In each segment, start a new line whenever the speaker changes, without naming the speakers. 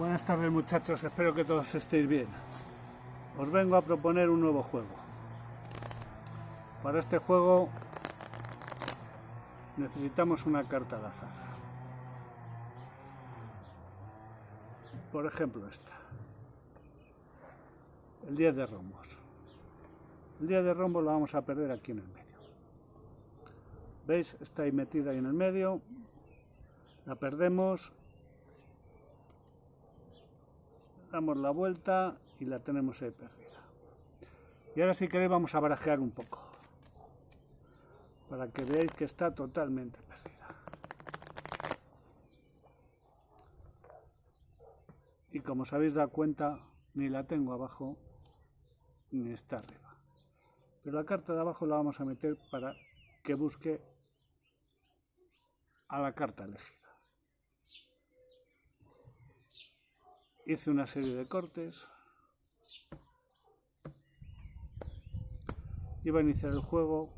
Buenas tardes muchachos, espero que todos estéis bien. Os vengo a proponer un nuevo juego. Para este juego necesitamos una carta al azar. Por ejemplo esta. El 10 de rombos. El 10 de rombos lo vamos a perder aquí en el medio. ¿Veis? Está ahí metida ahí en el medio. La perdemos damos la vuelta y la tenemos ahí perdida. Y ahora si queréis vamos a barajear un poco, para que veáis que está totalmente perdida. Y como os habéis dado cuenta, ni la tengo abajo, ni está arriba. Pero la carta de abajo la vamos a meter para que busque a la carta elegida. Hice una serie de cortes. Iba a iniciar el juego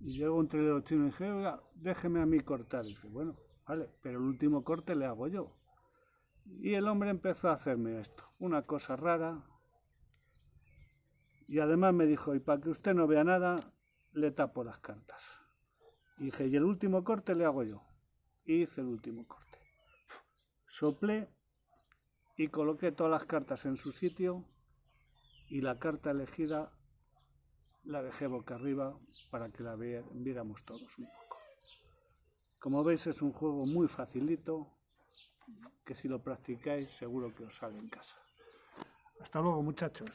y llegó un trilero chino y dije, déjeme a mí cortar. Y dije, bueno, vale, pero el último corte le hago yo. Y el hombre empezó a hacerme esto, una cosa rara. Y además me dijo, y para que usted no vea nada, le tapo las cartas. Y dije, y el último corte le hago yo. Y hice el último corte. Soplé y coloqué todas las cartas en su sitio y la carta elegida la dejé boca arriba para que la viéramos todos un poco. Como veis es un juego muy facilito que si lo practicáis seguro que os sale en casa. Hasta luego muchachos.